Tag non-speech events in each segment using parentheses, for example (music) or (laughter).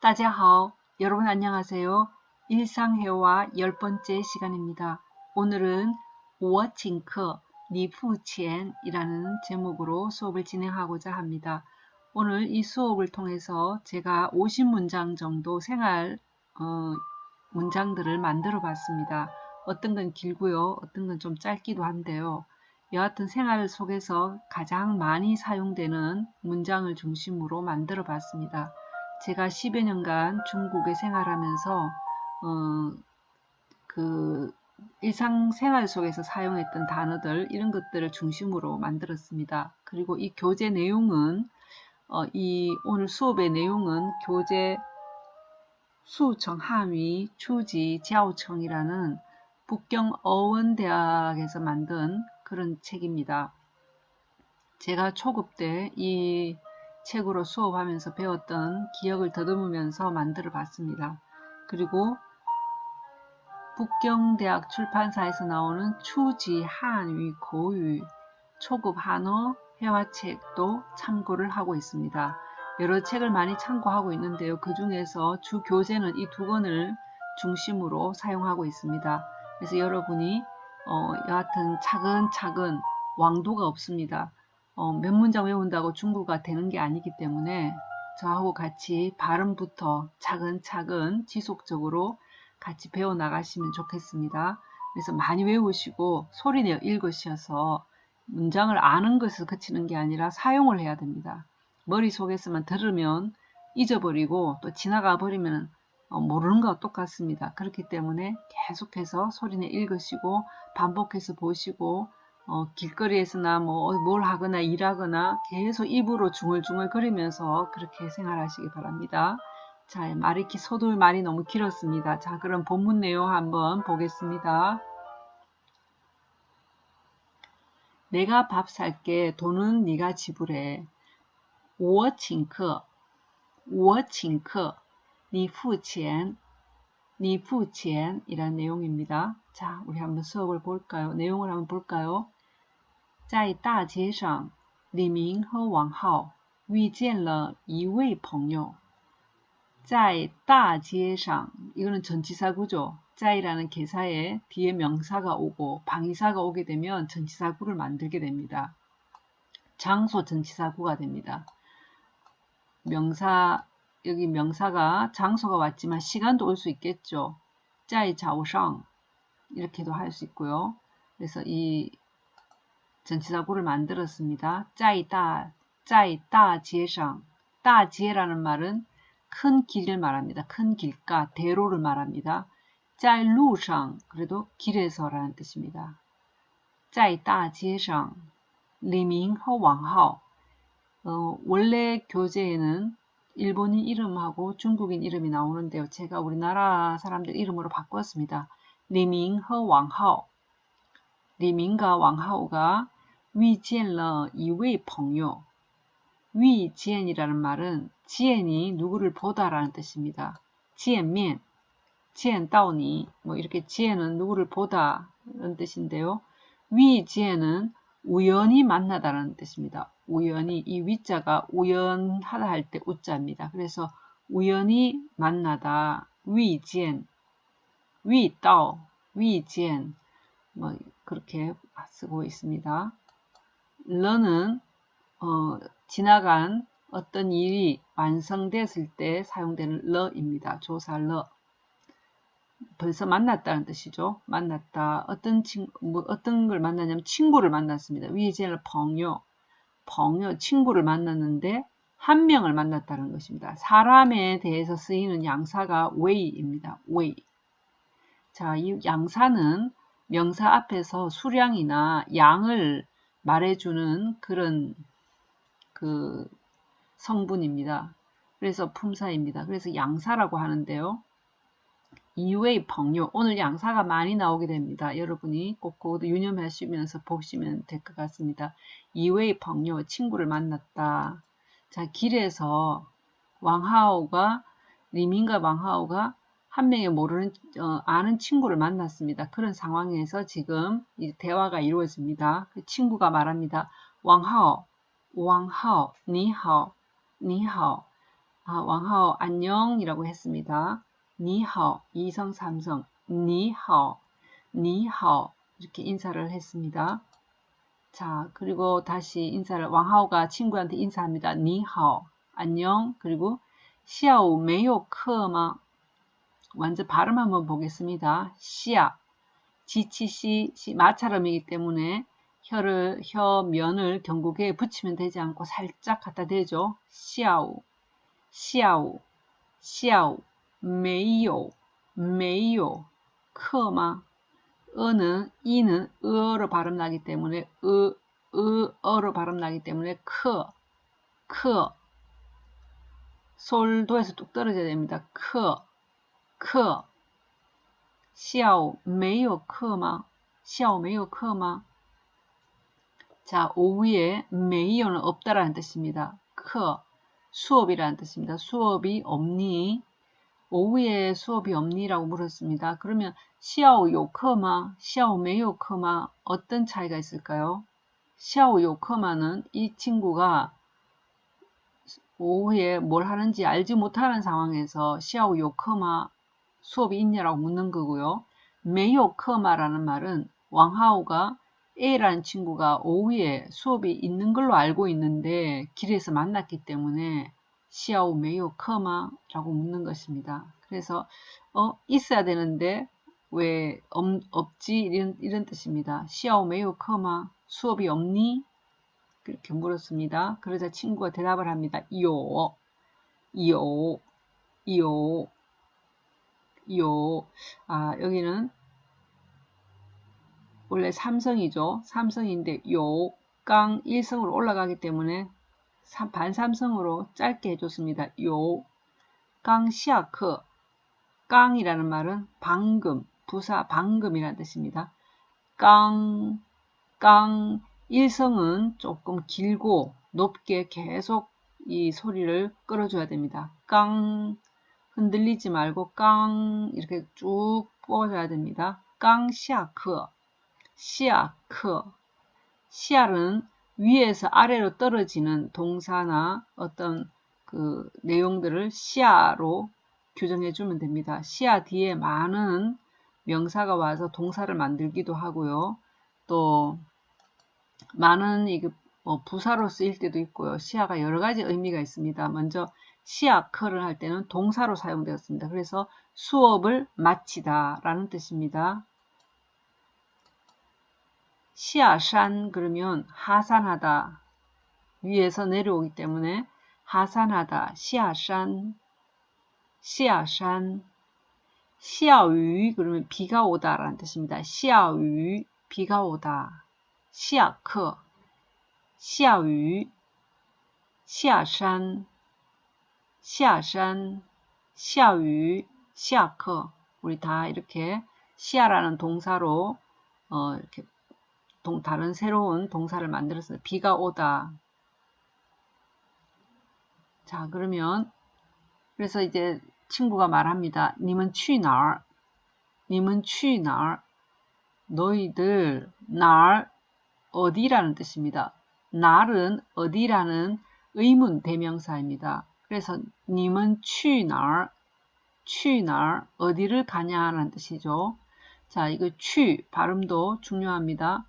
大家好. 여러분 안녕하세요. 일상회화 열 번째 시간입니다. 오늘은 我请客, 니푸첸이라는 제목으로 수업을 진행하고자 합니다. 오늘 이 수업을 통해서 제가 50문장 정도 생활 어, 문장들을 만들어 봤습니다. 어떤 건 길고요. 어떤 건 좀 짧기도 한데요. 여하튼 생활 속에서 가장 많이 사용되는 문장을 중심으로 만들어 봤습니다. 제가 10여 년간 중국에 생활하면서 어, 그 일상생활 속에서 사용했던 단어들 이런 것들을 중심으로 만들었습니다. 그리고 이 교재 내용은 어, 이 오늘 수업의 내용은 교재 수청 한위 추지 지하청이라는 북경 어원대학에서 만든 그런 책입니다. 제가 초급 때 이 책으로 수업하면서 배웠던 기억을 더듬으면서 만들어 봤습니다. 그리고 북경대학 출판사에서 나오는 추지 한위 고유 초급 한어 회화책도 참고를 하고 있습니다. 여러 책을 많이 참고하고 있는데요. 그 중에서 주 교재는 이 두 권을 중심으로 사용하고 있습니다. 그래서 여러분이 어, 여하튼 차근차근 왕도가 없습니다. 어, 몇 문장 외운다고 중국어가 되는 게 아니기 때문에 저하고 같이 발음부터 차근차근 지속적으로 같이 배워 나가시면 좋겠습니다. 그래서 많이 외우시고 소리내어 읽으셔서 문장을 아는 것을 그치는 게 아니라 사용을 해야 됩니다. 머릿속에서만 들으면 잊어버리고 또 지나가 버리면 어, 모르는 거와 똑같습니다. 그렇기 때문에 계속해서 소리내 읽으시고 반복해서 보시고 어, 길거리에서나 뭐 뭘 하거나 일하거나 계속 입으로 중얼중얼 거리면서 그렇게 생활하시기 바랍니다. 자, 말이 소돌 말이 너무 길었습니다. 자, 그럼 본문 내용 한번 보겠습니다. 내가 밥 살게 돈은 네가 지불해. 我请客,我请客,你付钱,你付钱 이란 내용입니다. 자, 우리 한번 수업을 볼까요? 내용을 한번 볼까요? 在大街上，李明和王浩遇见了一位朋友。在大街上 이거는 전치사구죠. 在이라는 개사에 뒤에 명사가 오고 방위사가 오게 되면 전치사구를 만들게 됩니다. 장소 전치사구가 됩니다. 명사 여기 명사가 장소가 왔지만 시간도 올 수 있겠죠. 在早上 이렇게도 할 수 있고요. 그래서 이 전치사구를 만들었습니다. 짜이다, 짜이다 지에상, 따 지에라는 말은 큰 길을 말합니다. 큰 길가, 대로를 말합니다. 짜이 루상, 그래도 길에서라는 뜻입니다. 짜이다 지에상, 리밍허 왕하오, 어, 원래 교재에는 일본인 이름하고 중국인 이름이 나오는데요. 제가 우리나라 사람들 이름으로 바꿨습니다. 리밍허 왕하오, 리밍과 왕하오가 위지엔러 이웨이 펑요 위지엔이라는 말은 지엔이 누구를 보다라는 뜻입니다. 지엔면, 지엔다오니 뭐 이렇게 지엔은 누구를 보다라는 뜻인데요. 위지엔은 우연히 만나다라는 뜻입니다. 우연히 이 위자가 우연하다 할 때 우자입니다. 그래서 우연히 만나다 위지엔 위다오 위지엔 뭐 그렇게 쓰고 있습니다. 러는 어, 지나간 어떤 일이 완성됐을 때 사용되는 러입니다. 조사 러. 벌써 만났다는 뜻이죠. 만났다. 어떤 친, 뭐 어떤 걸 만나냐면 친구를 만났습니다. 遇见了朋友. 朋友. 친구를 만났는데 한 명을 만났다는 것입니다. 사람에 대해서 쓰이는 양사가 位입니다. 位. 자, 이 양사는 명사 앞에서 수량이나 양을 말해주는 그런 그 성분입니다. 그래서 품사입니다. 그래서 양사라고 하는데요. 이외의 벙요. 오늘 양사가 많이 나오게 됩니다. 여러분이 꼭 그것도 유념하시면서 보시면 될 것 같습니다. 이외의 벙요. 친구를 만났다. 자, 길에서 왕하오가 리민과 왕하오가 한 명의 모르는 어, 아는 친구를 만났습니다. 그런 상황에서 지금 대화가 이루어집니다. 그 친구가 말합니다. 왕하오, 왕하오, 니하오, 니하오. 아, 왕하오 안녕이라고 했습니다. 니하오 이성 삼성 니하오 니하오 이렇게 인사를 했습니다. 자 그리고 다시 인사를 왕하오가 친구한테 인사합니다. 니하오 안녕 그리고 시아오 메요 크마 완전 발음 한번 보겠습니다. 시아 지치시 마찰음이기 때문에 혀를 혀 면을 경국에 붙이면 되지 않고 살짝 갖다 대죠. 시아오 시아오 시아오 메이요. 메이요. 크마. 어는 이는 어로 발음 나기 때문에 으, 으, 어로 발음 나기 때문에 크, 크. 솔도에서 뚝 떨어져야 됩니다. 크, 크마 자 오후에 메이요는 없다라는 뜻입니다. 크 수업이라는 뜻입니다. 수업이 없니 오후에 수업이 없니라고 물었습니다. 그러면 시아오 요커마, 시아오 메요커마 어떤 차이가 있을까요? 시아오 요커마는 이 친구가 오후에 뭘 하는지 알지 못하는 상황에서 시아오 요커마 수업이 있냐라고 묻는 거고요. 메요커마라는 말은 왕하오가 A라는 친구가 오후에 수업이 있는 걸로 알고 있는데 길에서 만났기 때문에 시아오 메요 커마 라고 묻는 것입니다. 그래서 어 있어야 되는데 왜 없, 없지 이런, 이런 뜻입니다. 시아오 메요 커마 수업이 없니? 그렇게 물었습니다. 그러자 친구가 대답을 합니다. 요, 요, 요, 요. 아 여기는 원래 삼성이죠. 삼성인데 요, 깡 1성으로 올라가기 때문에 반삼성으로 짧게 해줬습니다. 요, 깡 시아크, 깡이라는 말은 방금, 부사 방금이라는 뜻입니다. 깡, 깡, 일성은 조금 길고 높게 계속 이 소리를 끌어줘야 됩니다. 깡, 흔들리지 말고 깡, 이렇게 쭉 뽑아줘야 됩니다. 깡 시아크, 시아크, 시알은 위에서 아래로 떨어지는 동사나 어떤 그 내용들을 시아로 규정해 주면 됩니다. 시아 뒤에 많은 명사가 와서 동사를 만들기도 하고요. 또 많은 이뭐 부사로 쓰일 때도 있고요. 시아가 여러 가지 의미가 있습니다. 먼저 시아커를 할 때는 동사로 사용되었습니다. 그래서 수업을 마치다 라는 뜻입니다. 시아산 그러면 하산하다 위에서 내려오기 때문에 하산하다 시아산 시아산 시아유 그러면 비가 오다 라는 뜻입니다. 시아유 비가 오다 시아크 시아유 시아산 시아산 시아유 시아크 우리 다 이렇게 시아라는 동사로 어, 이렇게 동, 다른 새로운 동사를 만들었어요. 비가 오다. 자, 그러면 그래서 이제 친구가 말합니다. 님은 취哪 님은 취哪 너희들 날 어디라는 뜻입니다. 날은 어디라는 의문 대명사입니다. 그래서 님은 취哪 취哪 어디를 가냐라는 뜻이죠. 자, 이거 취 발음도 중요합니다.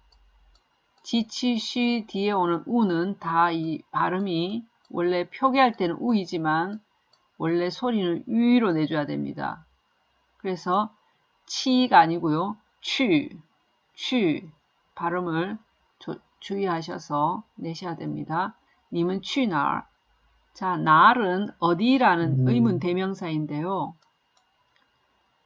지치쉬 뒤에 오는 우는 다 이 발음이 원래 표기할 때는 우이지만 원래 소리는 위로 내줘야 됩니다. 그래서 치가 아니고요. 취, 취 발음을 조, 주의하셔서 내셔야 됩니다. 님은 취날. 자, 날은 어디라는 음. 의문 대명사인데요.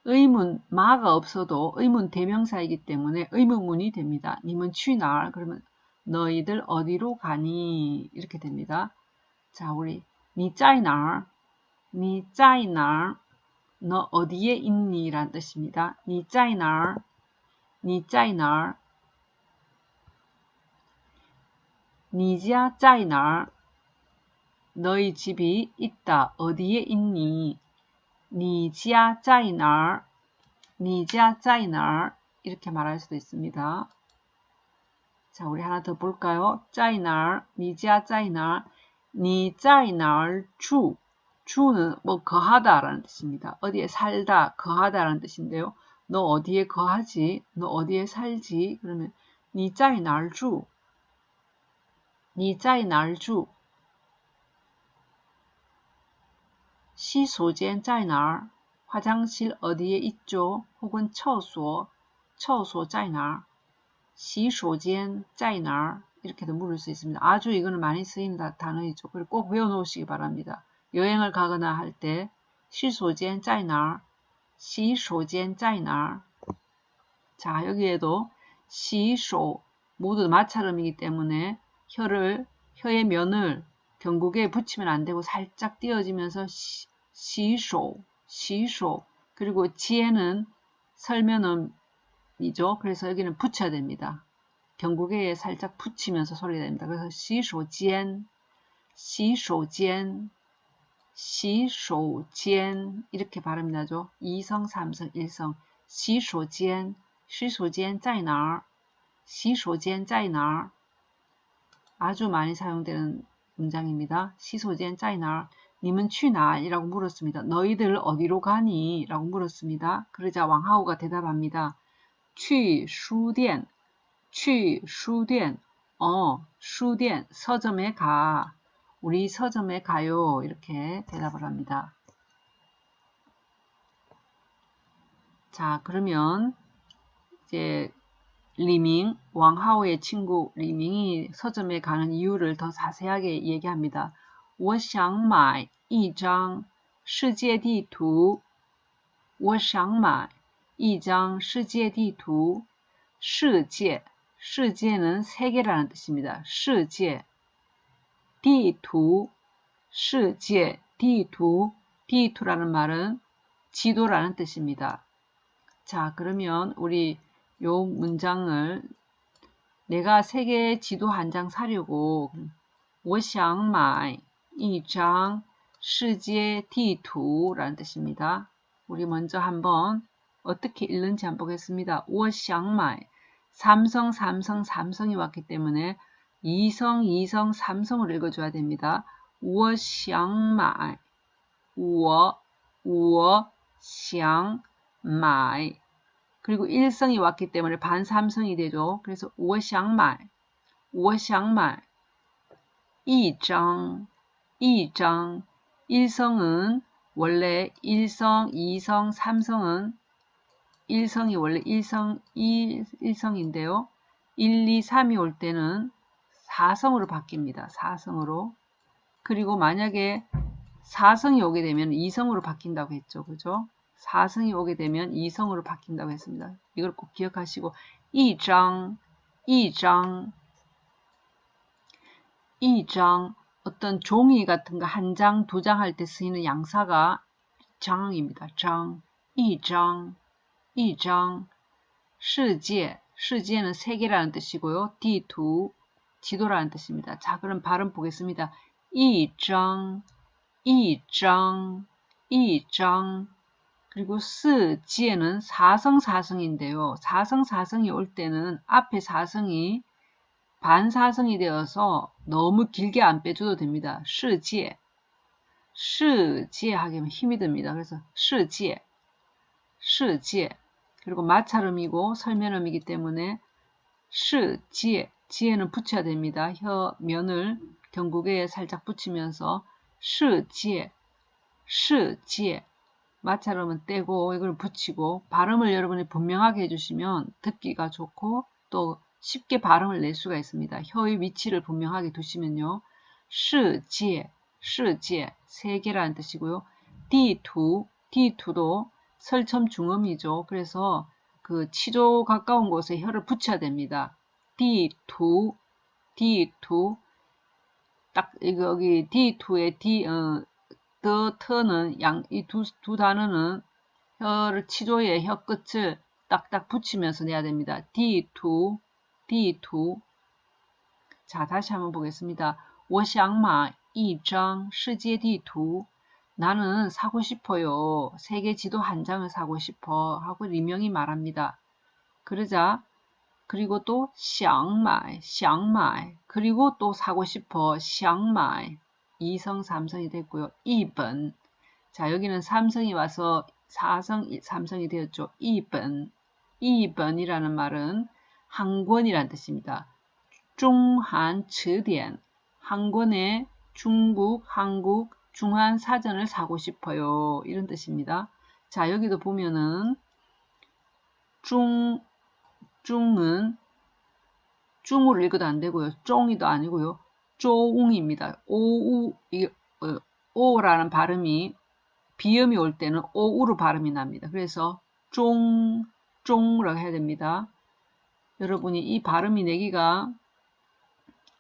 의문, 마가 없어도 의문 대명사이기 때문에 의문문이 됩니다. 님은 취날 그러면 너희들 어디로 가니 이렇게 됩니다. 자 우리 니 짜이날 니 짜이날 너 어디에 있니 라는 뜻입니다. 니 짜이날 니 짜이날 니자 짜이날 너희 집이 있다. 어디에 있니? 니지아 짜이나 니지아 짜이나 이렇게 말할 수도 있습니다. 자, 우리 하나 더 볼까요? 짜이나 니지아 짜이나 니 짜이나 주 주는 뭐 거하다라는 뜻입니다. 어디에 살다, 거하다라는 뜻인데요. 너 어디에 거하지? 너 어디에 살지? 그러면 니 짜이 날주 니 짜이 날주 시소间在哪? 화장실 어디에 있죠? 혹은 처소, 처소在哪? 시소间在哪? 이렇게도 물을 수 있습니다. 아주 이거는 많이 쓰이는 단어이죠. 그리고 꼭 외워놓으시기 바랍니다. 여행을 가거나 할 때 시소间 在哪? 시소间 在哪? 자 여기에도 시소 모두 마찰음이기 때문에 혀를 혀의 면을 경국에 붙이면 안 되고 살짝 띄어지면서 시, 시소 시소 그리고 지에는 설면음이죠. 그래서 여기는 붙여야 됩니다. 경국에 살짝 붙이면서 소리가 됩니다. 그래서 시소지엔, 시소지엔, 시소지엔 이렇게 발음이 나죠. 2성, 3성, 1성. 시소지엔, 시소지엔 在哪儿? 시소지엔 在哪儿? 아주 많이 사용되는 문장입니다. 시소젠 짜이나 님은 취나이라고 물었습니다. 너희들 어디로 가니? 라고 물었습니다. 그러자 왕하오가 대답합니다. 취 수덴 취 수덴 어 수덴 서점에 가 우리 서점에 가요 이렇게 대답을 합니다. 자 그러면 이제 리밍, 왕하오의 친구 리밍이 서점에 가는 이유를 더 자세하게 얘기합니다. 我想买一张世界地图.我想买一张世界地图.世界世界는 세계라는 뜻입니다. 世界地图 世界 地图 地图라는 말은 지도라는 뜻입니다. 자, 그러면 우리 요 문장을 내가 세계 지도 한 장 사려고 我想买一张世界地图라는 뜻입니다. 우리 먼저 한번 어떻게 읽는지 한번 보겠습니다. 我想买 삼성, 삼성, 삼성이 왔기 때문에 이성, 이성, 삼성을 읽어줘야 됩니다. 我想买, 我, 我想买 그리고 일성이 왔기 때문에 반삼성이 되죠. 그래서 我想买, 我想买 이장, 이장 일성은 원래 일성, 이성, 삼성은 1성이 원래 1성, 1, 1성인데요. 1, 2, 3이 올 때는 4성으로 바뀝니다. 4성으로. 그리고 만약에 4성이 오게 되면 2성으로 바뀐다고 했죠. 그죠? 사승이 오게 되면 이성으로 바뀐다고 했습니다. 이걸 꼭 기억하시고 이장, 이장, 이장 어떤 종이 같은 거 한 장, 두 장 할 때 쓰이는 양사가 장입니다. 장, 이장, 이장, 세계, 세계는 세계라는 뜻이고요. 디두, 지도라는 뜻입니다. 자, 그럼 발음 보겠습니다. 이장, 이장, 이장 그리고 스 지에는 사성사성인데요. 사성사성이 올 때는 앞에 사성이 반사성이 되어서 너무 길게 안 빼줘도 됩니다. 시지에, 시지에 하게 힘이 듭니다. 그래서 시지에, 시지에 그리고 마찰음이고 설면음이기 때문에 시, 지에, 지에는 붙여야 됩니다. 혀 면을 경국에 살짝 붙이면서 시, 지에, 시, 지에 마찰음은 떼고 이걸 붙이고 발음을 여러분이 분명하게 해주시면 듣기가 좋고 또 쉽게 발음을 낼 수가 있습니다. 혀의 위치를 분명하게 두시면요. 시, 지에, 시, 지에 세계라는 뜻이고요. 디투, 디투도 설첨 중음이죠. 그래서 그 치조 가까운 곳에 혀를 붙여야 됩니다. D2, D2. 딱 여기 D2의 D, 어, 더, 터는 양, 이 두 두 단어는 혀를 치조의 혀 끝을 딱딱 붙이면서 내야 됩니다. D2, D2. 자, 다시 한번 보겠습니다. 我想买一张世界地图 나는 사고 싶어요. 세계 지도 한 장을 사고 싶어 하고 리명이 말합니다. 그러자 그리고 또 샹마이, 샹마이 그리고 또 사고 싶어, 샹마이 2성, 3성이 됐고요. 2번. 자, 여기는 삼성이 와서 4성, 3성이 되었죠. 2번. 2번이라는 말은 한 권이란 뜻입니다. 중한 츠디엔. 한 권의 중국, 한국, 중한 사전을 사고 싶어요. 이런 뜻입니다. 자, 여기도 보면은 중, 중은 중으로 읽어도 안 되고요. 쫑이도 아니고요. 쪼웅입니다. 오우, 이게, 어, 오라는 발음이 비음이 올 때는 오우로 발음이 납니다. 그래서 쫑, 쫑라고 해야 됩니다. 여러분이 이 발음이 내기가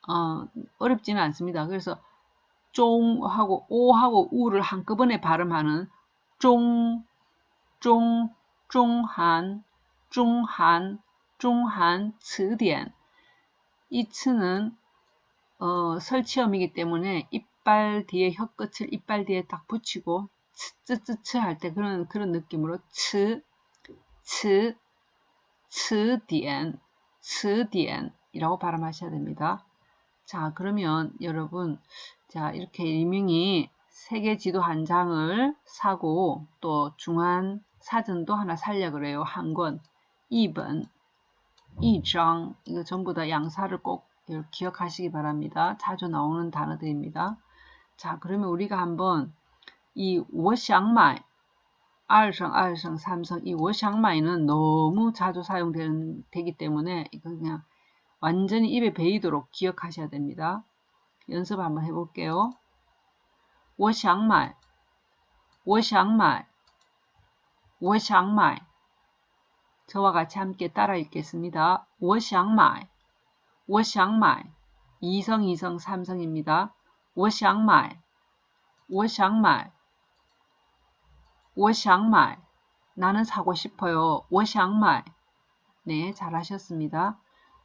어, 어렵지는 않습니다. 그래서 쫑하고 오하고 우를 한꺼번에 발음하는 쫑, 쫑, 쫑한, 쫑한, 쫑한, 词典.이 츠는 어, 설치음이기 때문에 이빨 뒤에 혀끝을 이빨 뒤에 딱 붙이고 츠츠츠츠 할 때 그런 그런 느낌으로 츠, 츠, 츠点, 츠点이라고 발음하셔야 됩니다. 자, 그러면 여러분, 자, 이렇게 일명이 세계 지도 한 장을 사고 또 중한 사전도 하나 살려 그래요. 한 권. 2번, 2장. 이거 전부 다 양사를 꼭 예, 기억하시기 바랍니다. 자주 나오는 단어들입니다. 자, 그러면 우리가 한번 이 我想买 이성, 이성, 삼성 이 我想买는 너무 자주 사용되기 때문에 이거 그냥 완전히 입에 베이도록 기억하셔야 됩니다. 연습 한번 해볼게요. 我想买 我想买 我想买 저와 같이 함께 따라 읽겠습니다. 我想买 我想买. 이성, 이성, 삼성입니다. 我想买,我想买,我想买. 나는 사고 싶어요. 我想买. 네, 잘하셨습니다.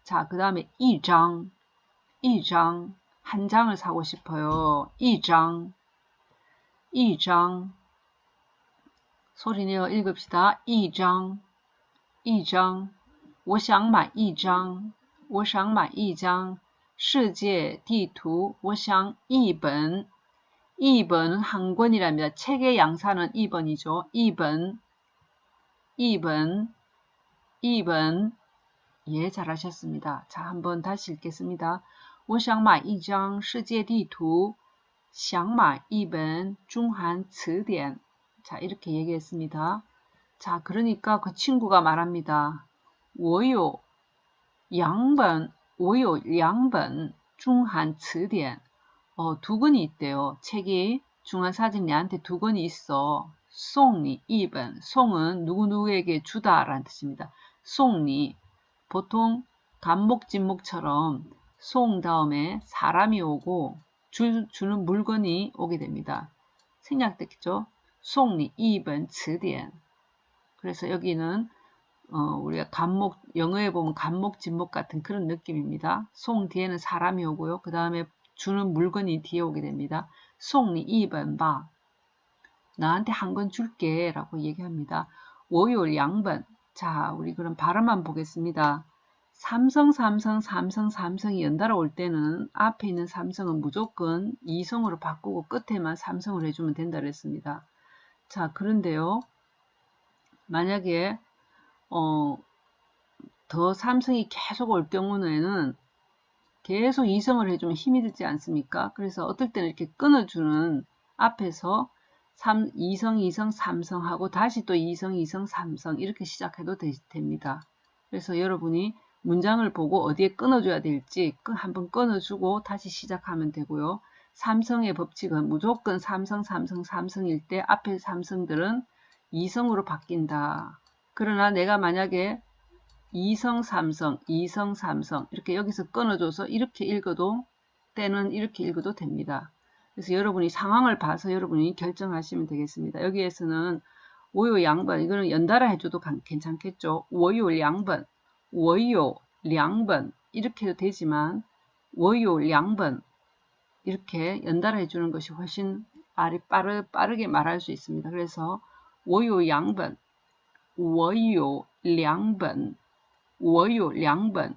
자, 그 다음에 이장, 이장, 한 장을 사고 싶어요. 이장, 이장. 소리 내어 읽읍시다. 이장, 이장. 我想买一张 我想买一张世界地图我想一本一本은 한 권이랍니다. 책의 양사는 2번이죠. 2번 2번 2번 예, 잘하셨습니다. 자, 한번 다시 읽겠습니다. 我想买一张世界地图,想买一本中韩词典. 자, 이렇게 얘기했습니다. 자, 그러니까 그 친구가 말합니다. 我有 两本,我有两本中韩词典. 어, 두 권이 있대요. 책이 중한사진 내한테 두 권이 있어. 송이 2번. 송은 누구누구에게 주다라는 뜻입니다. 송이 보통 간목진목처럼 송 다음에 사람이 오고 주, 주는 물건이 오게 됩니다. 생략됐죠? 송리 2번 词典 그래서 여기는 어, 우리가 간목 영어에 보면 간목 진목 같은 그런 느낌입니다. 송 뒤에는 사람이 오고요. 그 다음에 주는 물건이 뒤에 오게 됩니다. 송리 2번 봐. 나한테 한 건 줄게 라고 얘기합니다. 월요 양번 자, 우리 그럼 발음만 보겠습니다. 삼성, 삼성, 삼성, 삼성이 연달아 올 때는 앞에 있는 삼성은 무조건 이성으로 바꾸고 끝에만 삼성을 해주면 된다 그랬습니다. 자, 그런데요. 만약에 어, 더 삼성이 계속 올 경우에는 계속 이성을 해주면 힘이 들지 않습니까? 그래서 어떨 때는 이렇게 끊어주는 앞에서 3, 2성, 2성, 3성 하고 다시 또 2성, 2성, 3성 이렇게 시작해도 되, 됩니다. 그래서 여러분이 문장을 보고 어디에 끊어줘야 될지 한번 끊어주고 다시 시작하면 되고요. 삼성의 법칙은 무조건 삼성, 삼성, 삼성일 때 앞에 삼성들은 2성으로 바뀐다. 그러나 내가 만약에 2성, 삼성, 2성, 삼성 이렇게 여기서 끊어줘서 이렇게 읽어도 때는 이렇게 읽어도 됩니다. 그래서 여러분이 상황을 봐서 여러분이 결정하시면 되겠습니다. 여기에서는 오요 양번 이거는 연달아 해줘도 괜찮겠죠. 오요 양번, 오요 양번 이렇게 해도 되지만 오요 양번 이렇게 연달아 해주는 것이 훨씬 빠르, 빠르게 말할 수 있습니다. 그래서 오요 양번, 오요 양번, 오요 양번,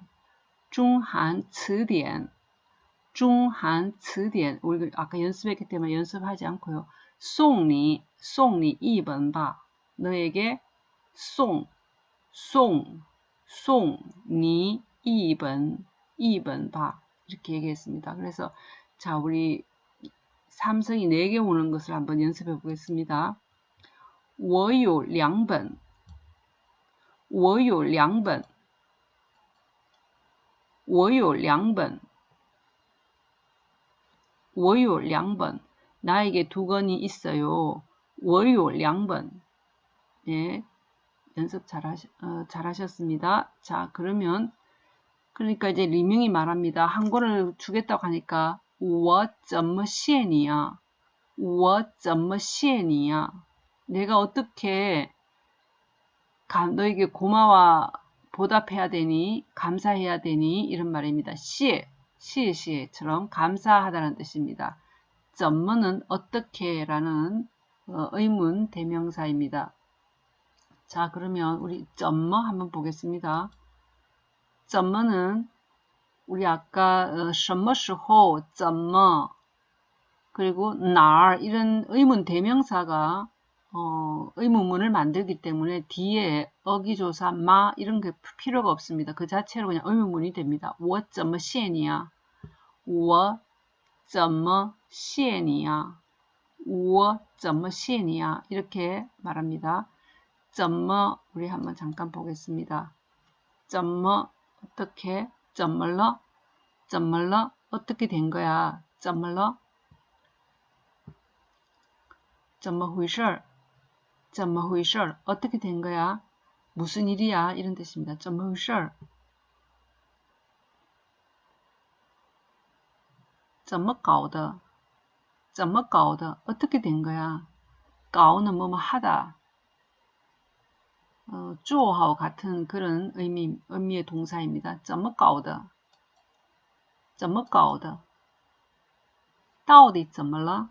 중한 词典 중한 词典 우리 아까 연습했기 때문에 연습하지 않고요. 송니 송니 2번吧 너에게 송, 송, 송니 2번 2번吧 이렇게 얘기했습니다. 그래서 자 우리 삼성이 4개 오는 것을 한번 연습해 보겠습니다. 我有两本 我有两本我有两本 我有两本 나에게 두 권이 있어요. 我有两本 네, 연습 잘하셨, 어, 잘하셨습니다. 자, 그러면 그러니까 이제 리명이 말합니다. 한 권을 주겠다고 하니까 我怎么谢你呀?我怎么谢你呀? 내가 어떻게 너에게 고마워 보답해야 되니 감사해야 되니 이런 말입니다. 시에 시에시에처럼 감사하다는 뜻입니다. 怎么는 어떻게라는 어, 의문 대명사입니다. 자 그러면 우리 怎么 한번 보겠습니다. 怎么는 우리 아까 어, 什么时候怎么 그리고 날 이런 의문 대명사가 어, 의문문을 만들기 때문에 뒤에 어기조사 마 이런 게 필요가 없습니다. 그 자체로 그냥 의문문이 됩니다. 我怎么谢你呀?我怎么谢你呀?我怎么谢你呀? 이렇게 말합니다. 怎么 우리 한번 잠깐 보겠습니다. 怎么 어떻게 怎么了?怎么了? 어떻게 된 거야? 怎么了?怎么回事? 怎么回事? 어떻게 된 거야? 무슨 일이야? 이런 뜻입니다. 怎么回事?怎么搞的?怎么搞的? 어떻게 된 거야? 搞는 뭐뭐 하다. 어, 주어하고 같은 그런 의미, 의미의 동사입니다. 怎么搞的?怎么搞的?到底怎么了?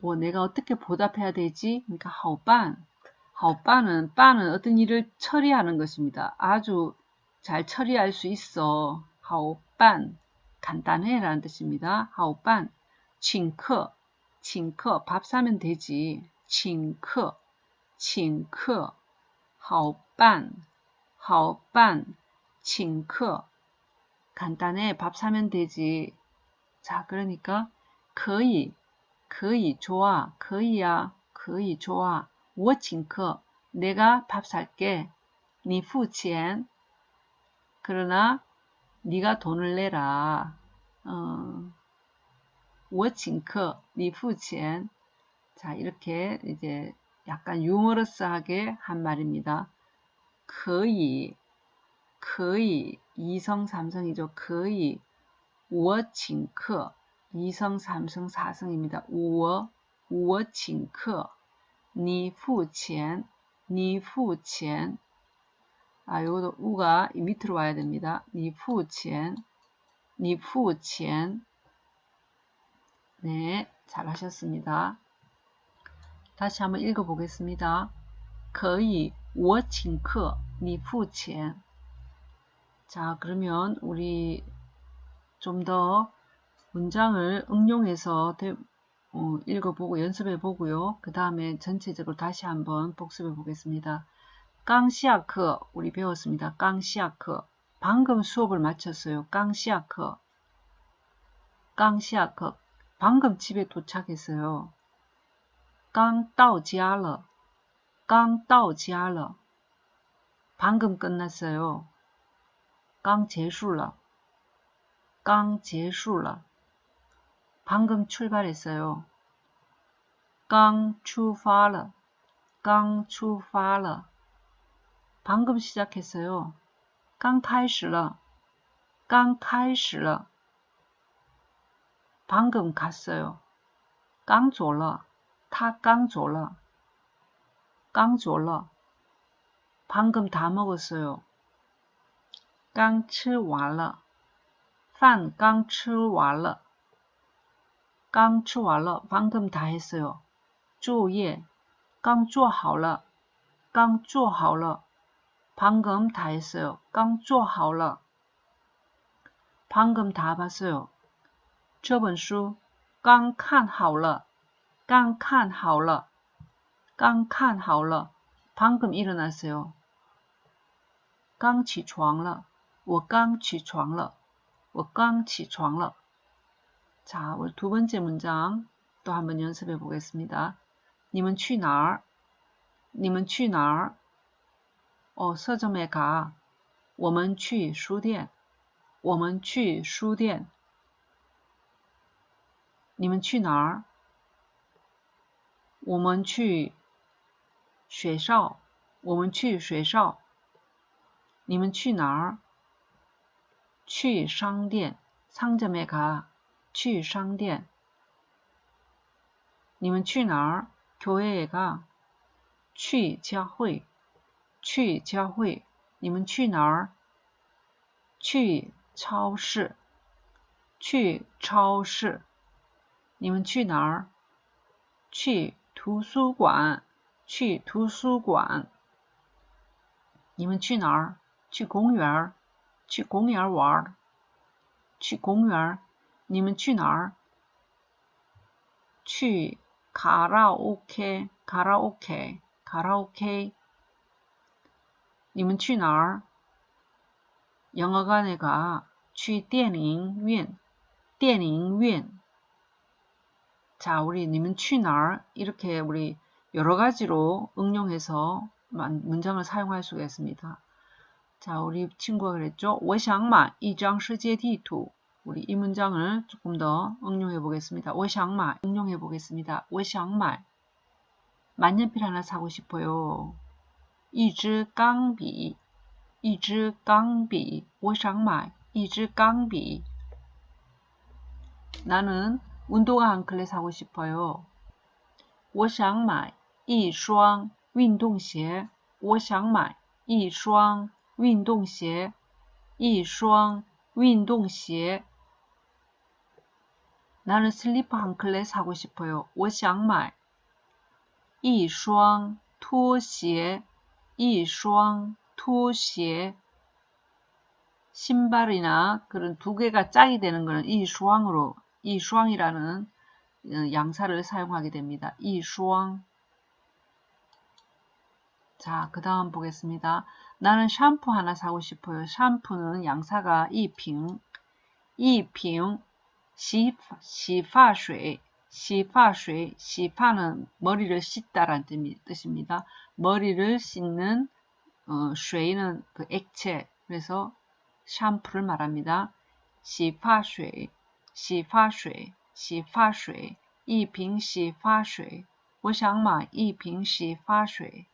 뭐 내가 어떻게 보답해야 되지? 그러니까 하오반. 하오반은 반은 어떤 일을 처리하는 것입니다. 아주 잘 처리할 수 있어. 하오반. 간단해 라는 뜻입니다. 하오반. 칭크. 칭크. 밥 사면 되지. 칭커. 칭커. 하오반. 하오반. 칭크. 간단해. 밥 사면 되지. 자, 그러니까 거의 可以 좋아. 可以야. 可以 좋아. 我请客. 내가 밥 살게. 你付钱. 그러나 네가 돈을 내라. 어, 我请客.你付钱. 자, 이렇게 이제 약간 유머러스하게 한 말입니다. 可以,可以 이성 삼성이죠. 可以 我请客 이성 삼성 사성입니다. 我我请客你付钱你付钱 아, 요것도 우가 밑으로 와야 됩니다. 你付钱你付钱 네, 잘하셨습니다. 다시 한번 읽어보겠습니다. 可以我请客你付钱 자, 그러면 우리 좀 더 문장을 응용해서 어, 읽어보고 연습해 보고요. 그 다음에 전체적으로 다시 한번 복습해 보겠습니다. 깡시아크 우리 배웠습니다. 깡시아크 방금 수업을 마쳤어요. 깡시아크 깡시아크 방금 집에 도착했어요. 刚到家了.刚到家了. 방금 끝났어요. 刚结束了.刚结束了. 방금 출발했어요. 刚出发了.刚出发了. 방금 시작했어요. 刚开始了.刚开始了. 방금 갔어요. 刚走了.他刚走了.刚走了. 방금 다 먹었어요. 刚吃完了.饭刚吃完了. 刚吃完了. 방금 다 했어요. 作业刚做好了.刚做好了. 방금 다 했어요. 刚做好了. 방금 다 봤어요. 这本书刚看好了.刚看好了.刚看好了. 방금 일어났어요. 刚起床了.我刚起床了.我刚起床了. 자, 우리 두 번째 문장 또 한번 연습해 보겠습니다. 你们去哪儿?你们去哪儿? 어, 서점에 가. 我们去书店.我们去书店.你们去哪儿？我们去学校。我们去学校。你们去哪儿？去商店。상점에 가。 去商店。你们去哪儿？교회에 가。 去教会。去教会。你们去哪儿？去超市。去超市。你们去哪儿？去图书馆。去图书馆。你们去哪儿？去公园。去公园玩。去公园。 你们去哪儿？去卡拉 OK。卡拉 OK。卡拉 OK。你们去哪儿？영화관에 가。 去电影院。电影院。 자, 우리 님은 취날 이렇게 우리 여러 가지로 응용해서 문장을 사용할 수가 있습니다. 자, 우리 친구가 그랬죠. 我想买一张世界地图. 우리 이 문장을 조금 더 응용해 보겠습니다. 我想买 응용해 보겠습니다. 我想买 만년필 하나 사고 싶어요. 一支钢笔,一支钢笔,我想买一支钢笔. 나는 운동화 한 클레 사고 싶어요. 我想买一双运动鞋.我想买一双运动鞋.一双运动鞋. 나는 슬리퍼 한 클레 사고 싶어요. 我想买一双拖鞋.一双拖鞋. 신발이나 그런 두 개가 짝이 되는 거는 이 수왕으로 이슈왕이라는 어, 양사를 사용하게 됩니다. 이슈왕 자, 그 다음 보겠습니다. 나는 샴푸 하나 사고 싶어요. 샴푸는 양사가 이핑, 이핑, 시파水, 시파水, 시파는 머리를 씻다라는 뜻입니다. 머리를 씻는 어, 水는 그 액체, 그래서 샴푸를 말합니다. 시파水, 洗发水洗发水一瓶洗发水我想买一瓶洗发水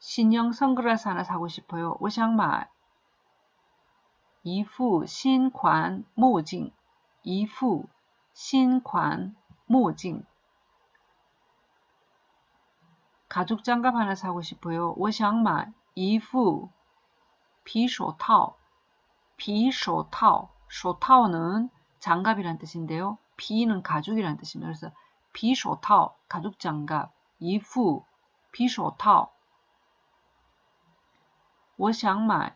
신형 선글라스 하나 사고 싶어요. 我想买 一副新款墨镜一副新款墨镜 가죽 장갑 하나 사고 싶어요. 我想买一副皮手套 비쇼타오, 쇼타오는 장갑이란 뜻인데요. 비는 가죽이란 뜻입니다. 그래서 비쇼타오, 가죽 장갑, 이후, 비쇼타오. 我想买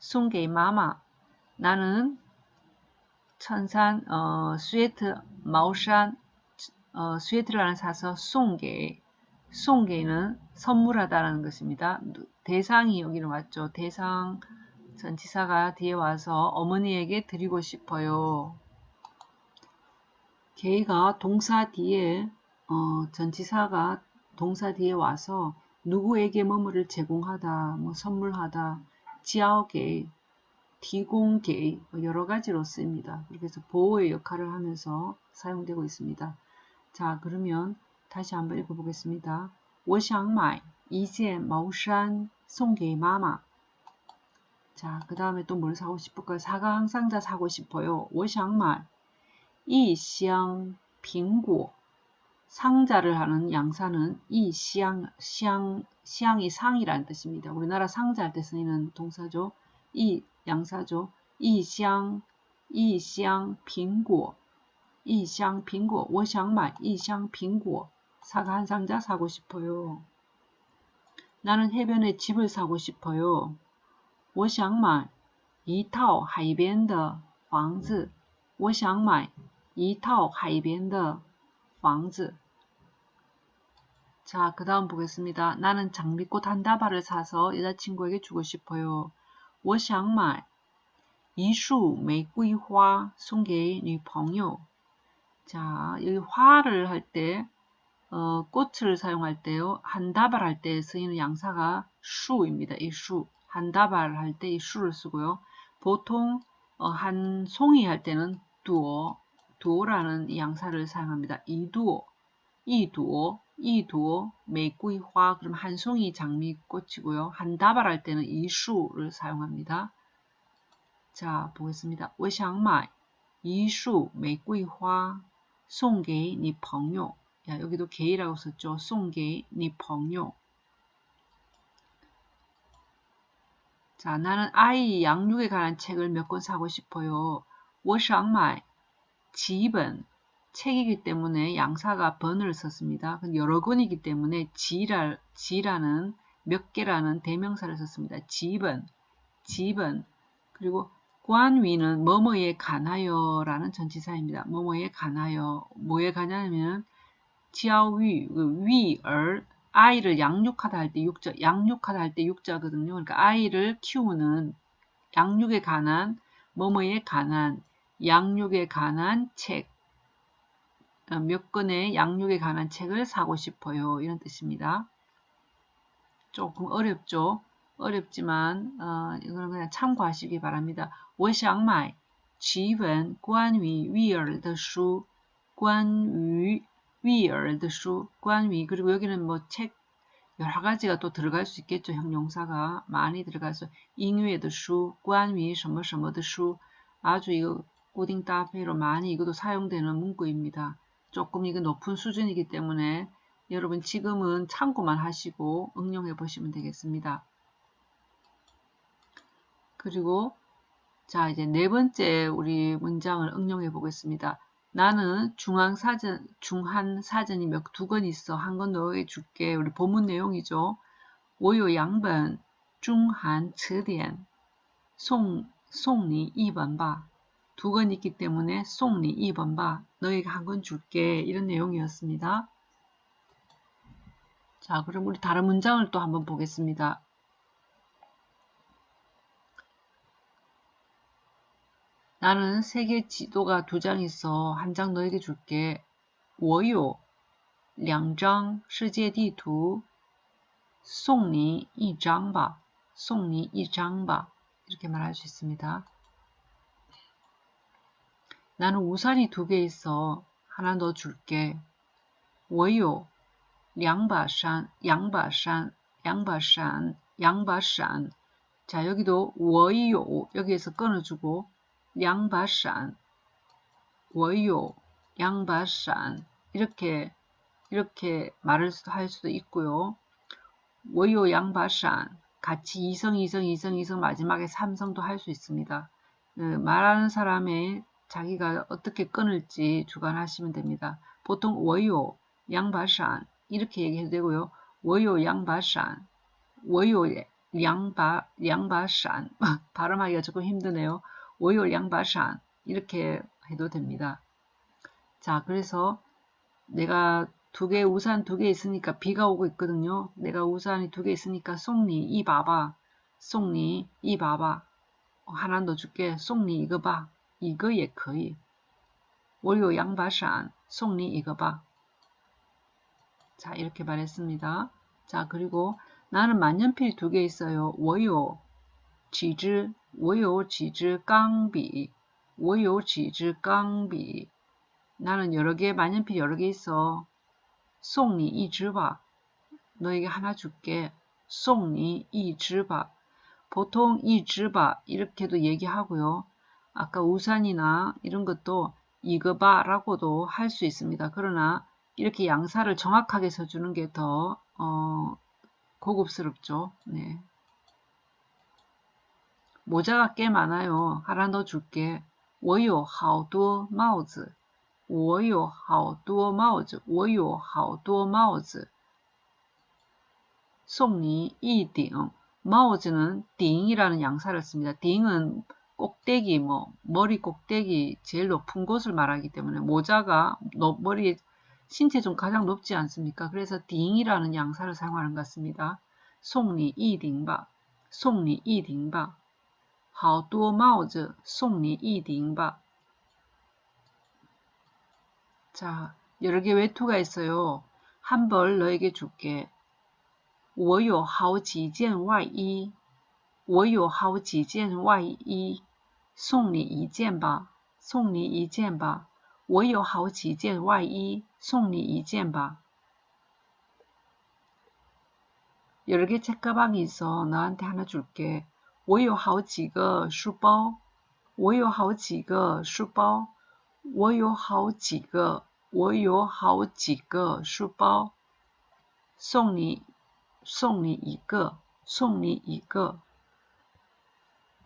送给 妈妈. 나는 衬衫 어, 스웨터 毛衫 어, 스웨터라는 사서 送给 送给는 선물하다라는 것입니다. 대상이 여기로 왔죠. 대상 전치사가 뒤에 와서 어머니에게 드리고 싶어요. 给가 동사 뒤에 어, 전치사가 동사 뒤에 와서 누구에게 뭐뭐를 제공하다, 뭐 선물하다 지아오게,提공게 뭐 여러 가지로 쓰입니다. 그래서 보호의 역할을 하면서 사용되고 있습니다. 자, 그러면 다시 한번 읽어보겠습니다. 我想买一件毛衫送给妈妈. 자, 그 다음에 또 뭘 사고 싶을까요? 사과 항상자 사고 싶어요. 我想买一箱苹果. 상자를 하는 양사는 이 시양, 시양, 시양이 상이라는 뜻입니다. 우리나라 상자 할 때 쓰이는 동사죠. 이 양사죠. 一箱,一箱苹果. 一箱苹果.我想买一箱苹果. 사과 한 상자 사고 싶어요. 나는 해변에 집을 사고 싶어요. 我想买一套海边的房子.我想买一套海边的房子. 자, 그 다음 보겠습니다. 나는 장미꽃 한 다발을 사서 여자친구에게 주고 싶어요. 我想买一束玫瑰花送给女朋友. 자, 여기 화를 할 때, 어, 꽃을 사용할 때요, 한 다발 할 때 쓰이는 양사가 수입니다. 이 수. 한 다발 할 때 이 수를 쓰고요. 보통 어, 한 송이 할 때는 두어, 두어라는 양사를 사용합니다. 이두어, 이두어, 이두어,玫瑰화, 그럼 한 송이 장미꽃이고요. 한 다발 할 때는 이수를 사용합니다. 자, 보겠습니다. 我想买一束玫瑰花送给你朋友. 야, 여기도 게이라고 썼죠. 送给你朋友. 자, 나는 아이 양육에 관한 책을 몇 권 사고 싶어요. 我想买几本 책이기 때문에 양사가 번을 썼습니다. 여러 권이기 때문에 지라, 지라는 몇 개라는 대명사를 썼습니다. 지번, 지번. 그리고 관위는 뭐뭐에 관하여 라는 전치사입니다. 뭐뭐에 관하여. 뭐에 관하냐면 지아위, 그 위얼, 아이를 양육하다 할 때 육자, 양육하다 할 때 육자거든요. 그러니까 아이를 키우는 양육에 관한, 뭐뭐에 관한, 양육에 관한 책. 어, 몇 권의 양육에 관한 책을 사고 싶어요. 이런 뜻입니다. 조금 어렵죠? 어렵지만 어, 이거는 그냥 참고하시기 바랍니다. 我想买几本关于育儿的书关于育儿的书关于 그리고 여기는 뭐 책 여러 가지가 또 들어갈 수 있겠죠. 형용사가 많이 들어가서 잉유의的书 关于什么什么的书 아주 이거 꼬딩 따페로 많이 이것도 사용되는 문구입니다. 조금 이거 높은 수준이기 때문에 여러분 지금은 참고만 하시고 응용해 보시면 되겠습니다. 그리고 자 이제 네 번째 우리 문장을 응용해 보겠습니다. 나는 중앙 사전, 중한 사전이 몇 두 권 있어. 한 권 넣어 줄게. 우리 본문 내용이죠. 我有 양번 중한 词典 송, 송니 2번 봐.두 권 있기 때문에 송니 2번 봐. 너에게 한 권 줄게. 이런 내용이었습니다. 자, 그럼 우리 다른 문장을 또 한번 보겠습니다. 나는 세계 지도가 두 장 있어. 한 장 너에게 줄게. 我有两张世界地图送你一张吧.送你一张吧. 이렇게 말할 수 있습니다. 나는 우산이 두 개 있어. 하나 너 줄게. 我有两把伞,两把伞,两把伞,两把伞. 자, 여기도 我有 여기에서 끊어주고 两把伞,我有两把伞 이렇게 이렇게 말을 할 수도 있고요. 我有两把伞 같이 이성, 이성, 이성, 이성 마지막에 삼성도 할 수 있습니다. 그 말하는 사람의 자기가 어떻게 끊을지 주관하시면 됩니다. 보통 워요, 양바산 이렇게 얘기해도 되고요. 워요, 양바산, 워요, 양바, 양바산 (laughs) 발음하기가 조금 힘드네요. 워요, 양바산 이렇게 해도 됩니다. 자, 그래서 내가 두 개, 우산 두 개 있으니까 비가 오고 있거든요. 내가 우산이 두 개 있으니까 송니, 이 봐봐. 송니, 이 봐봐. 하나 더 줄게. 송니, 이거 봐. 이거 예 거의. 我有阳把伞, 송니 이거 봐. 자, 이렇게 말했습니다. 자, 그리고 나는 만년필 두 개 있어요. 我有几支,我有几支钢笔,我有几支钢笔. 나는 여러 개 만년필 여러 개 있어. 송니 이즈바. 너에게 하나 줄게. 송니 이즈바. 보통 이즈바 이렇게도 얘기하고요. 아까 우산이나 이런 것도 이거 봐라고도 할 수 있습니다. 그러나 이렇게 양사를 정확하게 써주는 게 더 어, 고급스럽죠. 네. 모자가 꽤 많아요. 하나 더 줄게. 我有好多帽子.我有好多帽子.我有好多帽子.送你一顶. 마우즈는 딩이라는 양사를 씁니다. 딩은 꼭대기, 뭐 머리 꼭대기 제일 높은 곳을 말하기 때문에 모자가 머리 신체 중 가장 높지 않습니까? 그래서 딩이라는 양사를 사용하는 것 같습니다. 송리 이딩바, 송리 이딩바, 好多帽子 송리 이딩바. 자, 여러 개 외투가 있어요. 한 벌 너에게 줄게. 我有好几件外衣，我有好几件外衣， 送你一件吧，送你一件吧。我有好几件外衣，送你一件吧。 여러 개 책가방이 있어. 너한테 하나 줄게. 我有好几个书包，我有好几个书包，我有好几个，我有好几个书包，送你。 송리 이거, 송리 이거.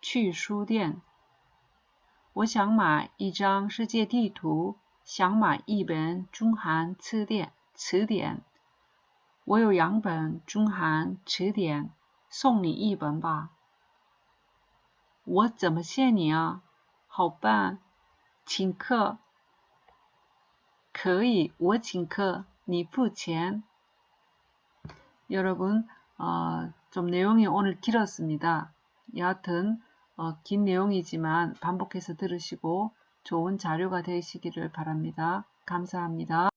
去书店。我想买一张世界地图，想买一本中韩词典。词典，我有两本中韩词典，送你一本吧。我怎么谢你啊？好办，请客。可以，我请客，你付钱。 여러분 어, 좀 내용이 오늘 길었습니다. 여하튼 어, 긴 내용이지만 반복해서 들으시고 좋은 자료가 되시기를 바랍니다. 감사합니다.